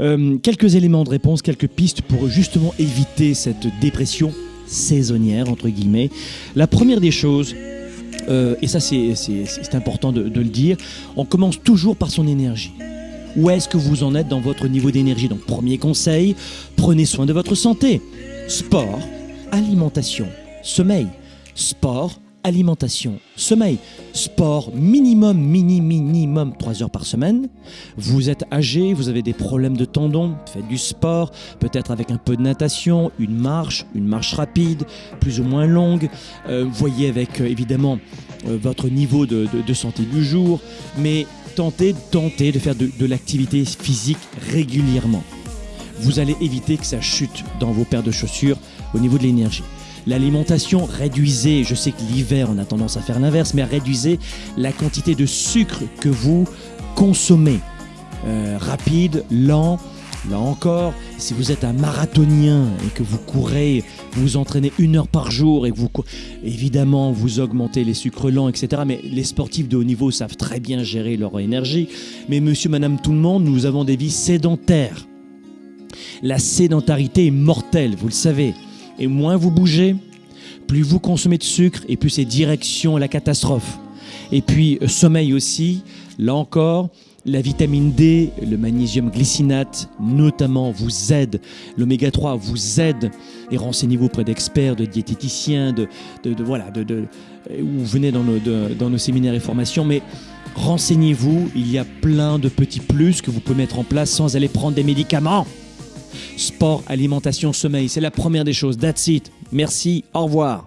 Euh, quelques éléments de réponse, quelques pistes pour justement éviter cette dépression saisonnière, entre guillemets. La première des choses, euh, et ça c'est important de, de le dire, on commence toujours par son énergie. Où est-ce que vous en êtes dans votre niveau d'énergie? Donc premier conseil, prenez soin de votre santé. Sport, alimentation, sommeil. Sport, alimentation, sommeil, sport minimum, mini, minimum 3 heures par semaine. Vous êtes âgé, vous avez des problèmes de tendons, faites du sport, peut-être avec un peu de natation, une marche, une marche rapide, plus ou moins longue. Euh, voyez avec euh, évidemment euh, votre niveau de, santé du jour, mais tentez, tentez de faire de, de l'activité physique régulièrement. Vous allez éviter que ça chute dans vos paires de chaussures au niveau de l'énergie. L'alimentation, réduisez, je sais que l'hiver on a tendance à faire l'inverse, mais réduisez la quantité de sucre que vous consommez. Euh, rapide, lent, Là encore, si vous êtes un marathonien et que vous courez, vous entraînez une heure par jour et que vous, évidemment, vous augmentez les sucres lents, etc. Mais les sportifs de haut niveau savent très bien gérer leur énergie. Mais monsieur, madame, tout le monde, nous avons des vies sédentaires. La sédentarité est mortelle, vous le savez. Et moins vous bougez, plus vous consommez de sucre et plus c'est direction la catastrophe. Et puis euh, sommeil aussi, là encore, la vitamine D, le magnésium glycinate notamment vous aide, l'oméga 3 vous aide et renseignez-vous auprès d'experts, de diététiciens, de, voilà, de, de, vous venez dans nos séminaires et formations, mais renseignez-vous, il y a plein de petits plus que vous pouvez mettre en place sans aller prendre des médicaments. Sport, alimentation, sommeil, c'est la première des choses. That's it. Merci, au revoir.